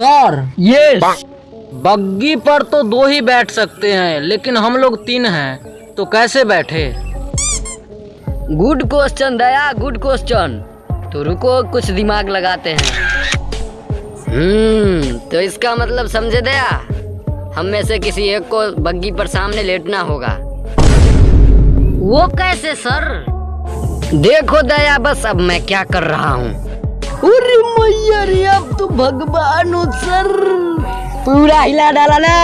Sir yes बग्गी पर तो दो ही बैठ सकते हैं लेकिन हम लोग तीन हैं तो कैसे बैठे? Good question Daya good question तो रुको कुछ दिमाग लगाते हैं। हम्म तो इसका मतलब समझे दया? हम में से किसी एक को बग्गी पर सामने लेटना होगा। वो कैसे सर? देखो दया बस अब मैं क्या कर रहा हूँ। अरे मैया रे तो भगवान हो सर पूरा हिला डाला ना